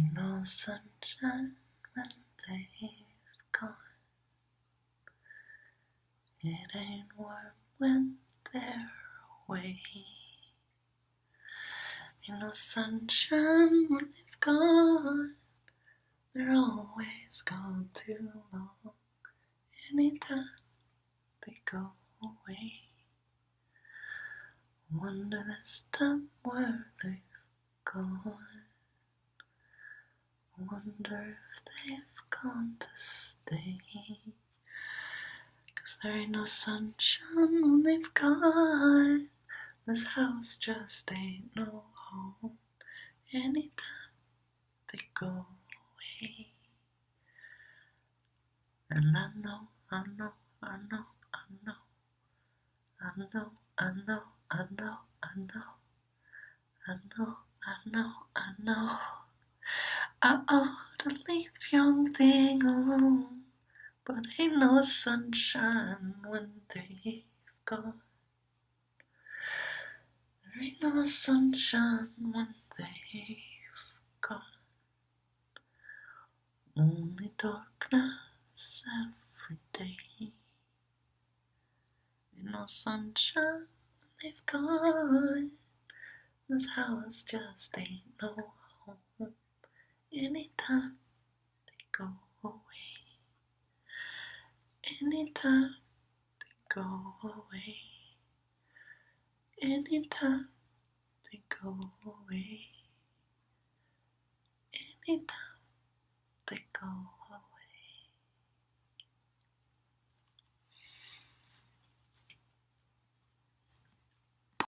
No sunshine when they've gone. It ain't warm when they're away. Ain't no sunshine when they've gone. They're always gone too long. Anytime they go away. Wonder this time where they've gone. Wonder if they've gone to stay. Cause there ain't no sunshine when they've gone. This house just ain't no home. Anytime they go away. And I know, I know, I know, I know, I know, I know, I know, I know, I know, I know, I know. I ought to leave young thing alone, but ain't no sunshine when they've gone. Ain't no sunshine when they've gone. Only darkness every day. Ain't no sunshine when they've gone. This house just ain't no. Anytime they go away. Anytime they go away. Anytime they go away. Anytime they go